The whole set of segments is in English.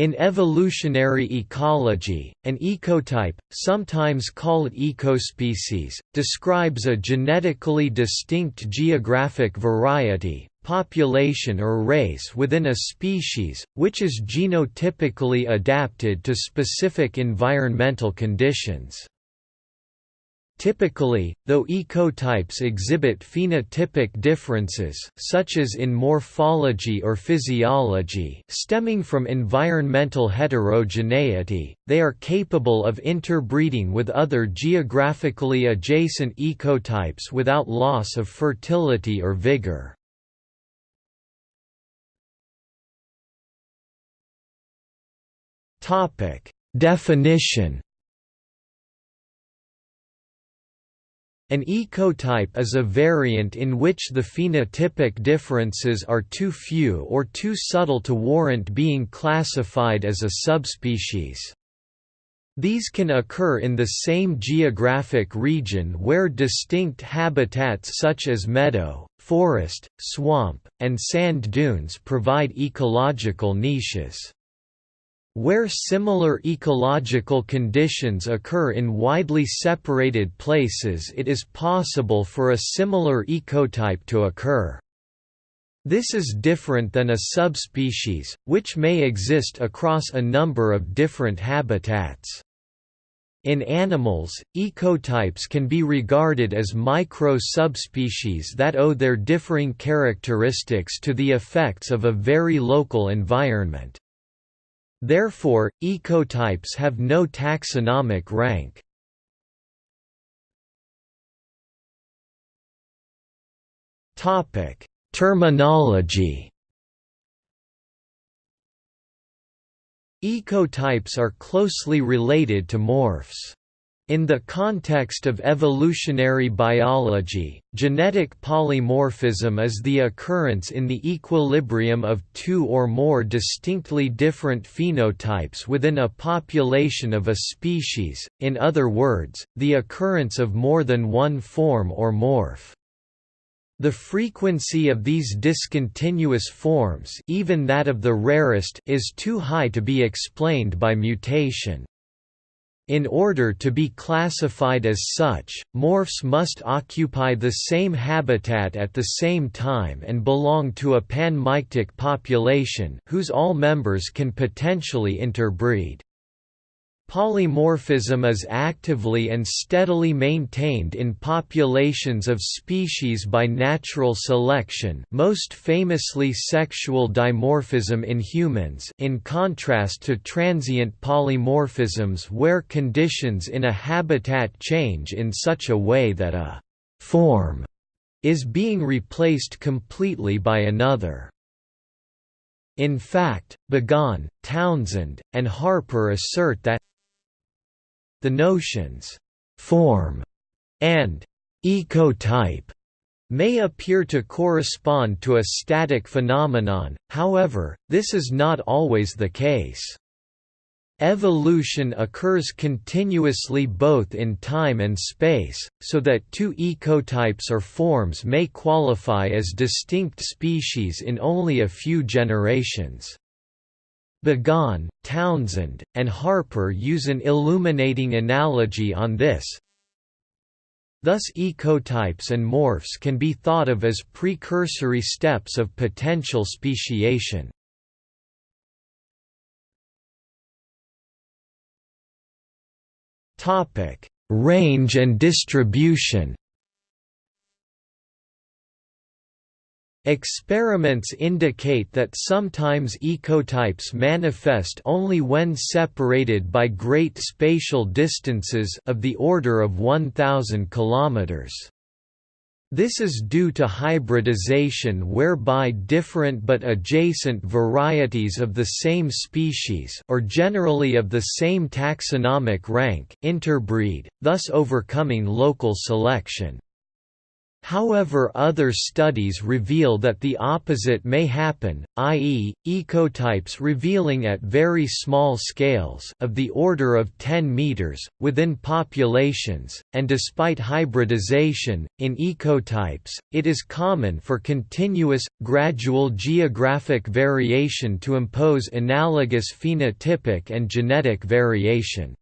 In evolutionary ecology, an ecotype, sometimes called ecospecies, describes a genetically distinct geographic variety, population or race within a species, which is genotypically adapted to specific environmental conditions. Typically, though ecotypes exhibit phenotypic differences such as in morphology or physiology stemming from environmental heterogeneity, they are capable of interbreeding with other geographically adjacent ecotypes without loss of fertility or vigor. Definition An ecotype is a variant in which the phenotypic differences are too few or too subtle to warrant being classified as a subspecies. These can occur in the same geographic region where distinct habitats such as meadow, forest, swamp, and sand dunes provide ecological niches. Where similar ecological conditions occur in widely separated places it is possible for a similar ecotype to occur. This is different than a subspecies, which may exist across a number of different habitats. In animals, ecotypes can be regarded as micro-subspecies that owe their differing characteristics to the effects of a very local environment. Therefore, ecotypes have no taxonomic rank. Terminology Ecotypes are closely related to morphs. In the context of evolutionary biology, genetic polymorphism is the occurrence in the equilibrium of two or more distinctly different phenotypes within a population of a species, in other words, the occurrence of more than one form or morph. The frequency of these discontinuous forms even that of the rarest is too high to be explained by mutation. In order to be classified as such, morphs must occupy the same habitat at the same time and belong to a panmictic population whose all members can potentially interbreed. Polymorphism is actively and steadily maintained in populations of species by natural selection most famously sexual dimorphism in humans in contrast to transient polymorphisms where conditions in a habitat change in such a way that a «form» is being replaced completely by another. In fact, Begon, Townsend, and Harper assert that the notions «form» and «ecotype» may appear to correspond to a static phenomenon, however, this is not always the case. Evolution occurs continuously both in time and space, so that two ecotypes or forms may qualify as distinct species in only a few generations. Begon, Townsend, and Harper use an illuminating analogy on this. Thus ecotypes and morphs can be thought of as precursory steps of potential speciation. Range and distribution Experiments indicate that sometimes ecotypes manifest only when separated by great spatial distances of the order of 1000 km. This is due to hybridization whereby different but adjacent varieties of the same species or generally of the same taxonomic rank interbreed, thus overcoming local selection. However other studies reveal that the opposite may happen, i.e., ecotypes revealing at very small scales of the order of 10 meters, within populations, and despite hybridization, in ecotypes, it is common for continuous, gradual geographic variation to impose analogous phenotypic and genetic variation.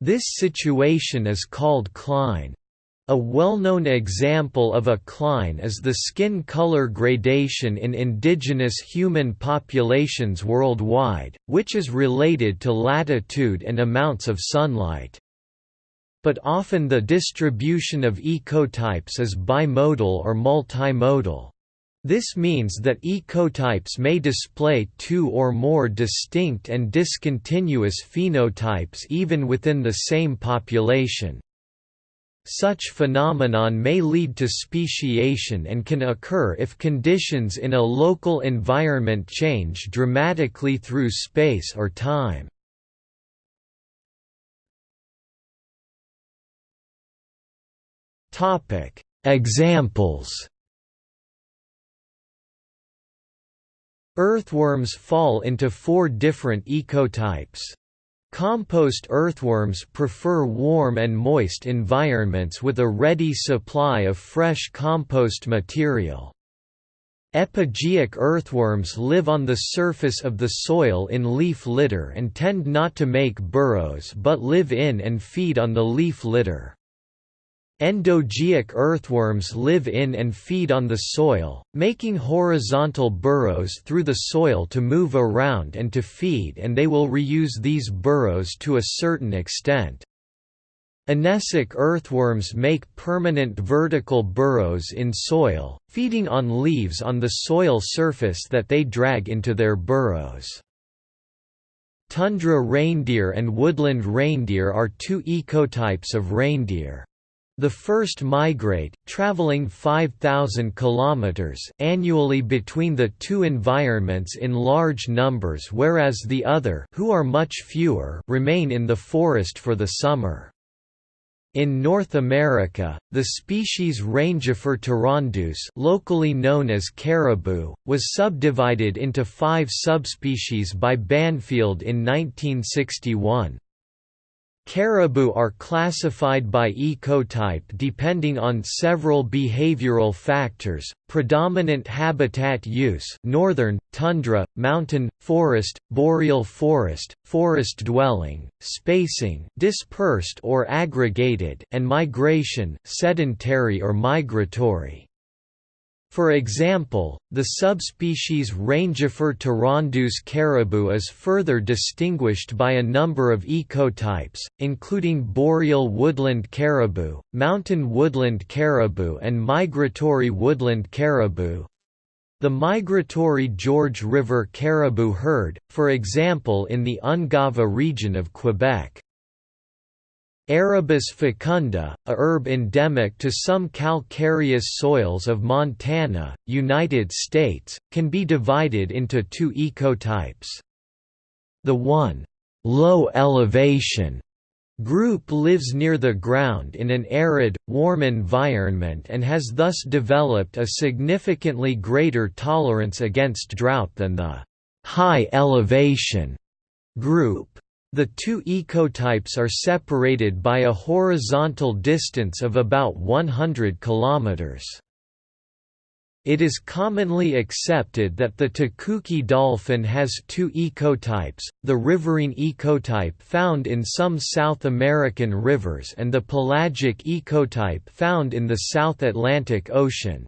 This situation is called cline. A well-known example of a cline is the skin color gradation in indigenous human populations worldwide, which is related to latitude and amounts of sunlight. But often the distribution of ecotypes is bimodal or multimodal. This means that ecotypes may display two or more distinct and discontinuous phenotypes even within the same population. Such phenomenon may lead to speciation and can occur if conditions in a local environment change dramatically through space or time. Examples Earthworms fall into four different ecotypes. Compost earthworms prefer warm and moist environments with a ready supply of fresh compost material. Epigeic earthworms live on the surface of the soil in leaf litter and tend not to make burrows but live in and feed on the leaf litter. Endogeic earthworms live in and feed on the soil, making horizontal burrows through the soil to move around and to feed and they will reuse these burrows to a certain extent. Anecic earthworms make permanent vertical burrows in soil, feeding on leaves on the soil surface that they drag into their burrows. Tundra reindeer and woodland reindeer are two ecotypes of reindeer. The first migrate, traveling 5,000 kilometers annually between the two environments in large numbers whereas the other who are much fewer remain in the forest for the summer. In North America, the species Rangifer tarandus locally known as caribou, was subdivided into five subspecies by Banfield in 1961. Caribou are classified by ecotype depending on several behavioral factors, predominant habitat use northern, tundra, mountain, forest, boreal forest, forest dwelling, spacing dispersed or aggregated and migration sedentary or migratory. For example, the subspecies Rangifer tarandus caribou is further distinguished by a number of ecotypes, including boreal woodland caribou, mountain woodland caribou and migratory woodland caribou. The migratory George River caribou herd, for example in the Ungava region of Quebec. Arabis fecunda, a herb endemic to some calcareous soils of Montana, United States, can be divided into two ecotypes. The one, low elevation group lives near the ground in an arid, warm environment and has thus developed a significantly greater tolerance against drought than the high elevation group. The two ecotypes are separated by a horizontal distance of about 100 kilometers. It is commonly accepted that the Tucuxi dolphin has two ecotypes, the riverine ecotype found in some South American rivers and the pelagic ecotype found in the South Atlantic Ocean.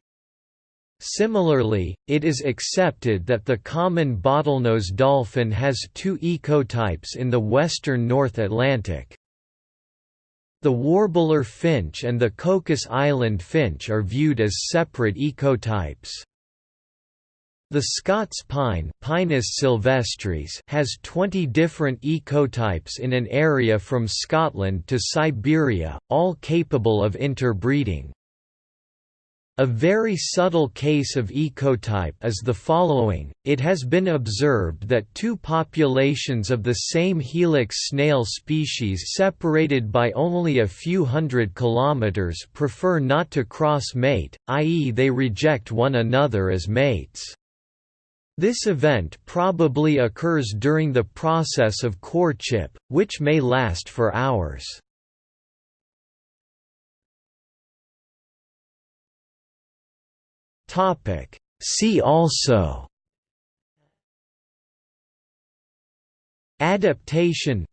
Similarly, it is accepted that the common bottlenose dolphin has two ecotypes in the western North Atlantic. The warbler finch and the Cocos Island finch are viewed as separate ecotypes. The Scots pine Pinus sylvestris has 20 different ecotypes in an area from Scotland to Siberia, all capable of interbreeding. A very subtle case of ecotype is the following, it has been observed that two populations of the same helix snail species separated by only a few hundred kilometers prefer not to cross-mate, i.e. they reject one another as mates. This event probably occurs during the process of courtship, which may last for hours. Topic. See also. Adaptation.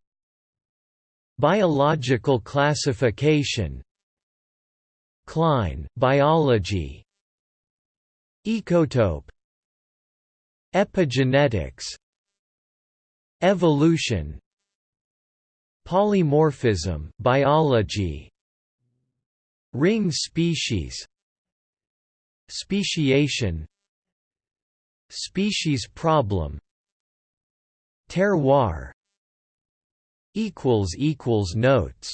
Biological classification. Cline biology. Ecotope. Epigenetics. Evolution. Polymorphism biology. Ring species Speciation Species problem Terroir equals equals Notes